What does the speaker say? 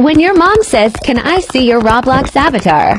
When your mom says, can I see your Roblox avatar?